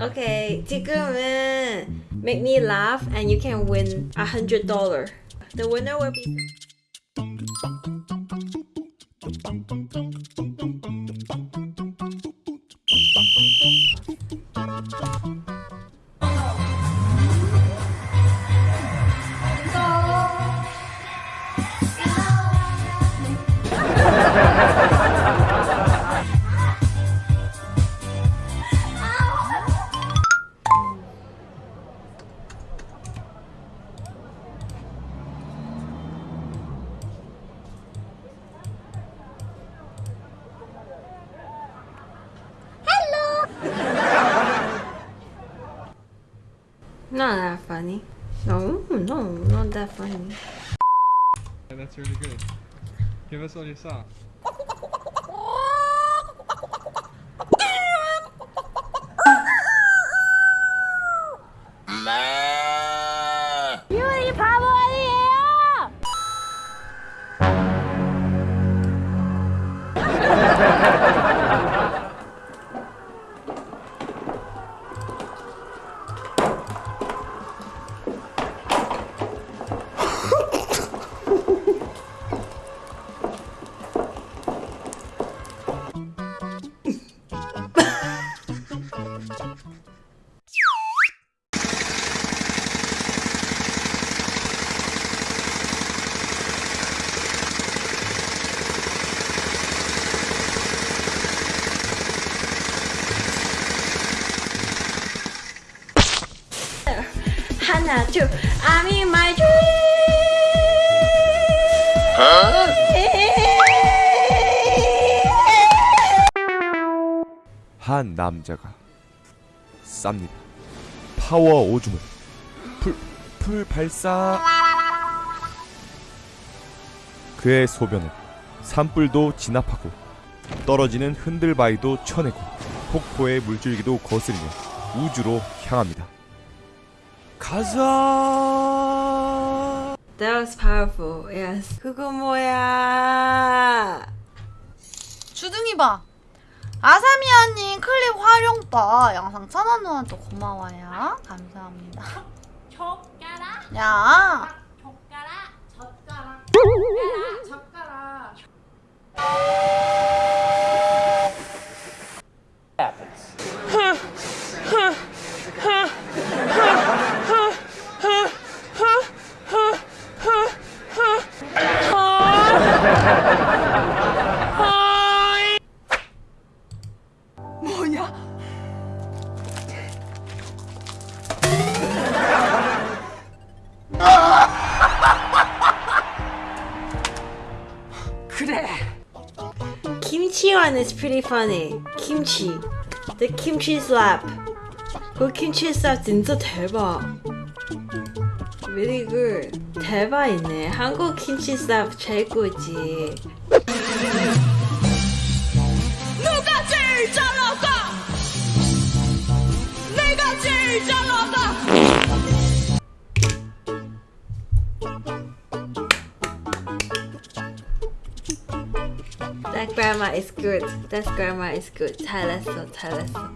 Okay, 지금은 make me laugh and you can win a hundred dollar. The winner will be Not that funny. No, no, not that funny. Yeah, that's really good. Give us all you saw. Ha ha ha! 하나, 둘, I'm in my dream. 한 남자가 쌉니다. 파워 오줌을 풀, 풀 발사 그의 소변은 산불도 진압하고 떨어지는 흔들바위도 쳐내고 폭포의 물줄기도 거스리며 우주로 향합니다. 가자! That was powerful. Yes. 그거 뭐야? 주둥이 봐. 아사미아님 클립 활용바 영상 천원 누나도 고마워요. 감사합니다. 야, 젓가락 젓가락 젓가락 one is pretty funny. Kimchi. The kimchi slap. 그 kimchi slap 진짜 대박. Really good. 대박이네. 한국 kimchi slap 최고지. 누가 제일 잘 나가? 내가 제일 잘 나가. grandma is good. That grandma is good. 잘했어, 잘했어.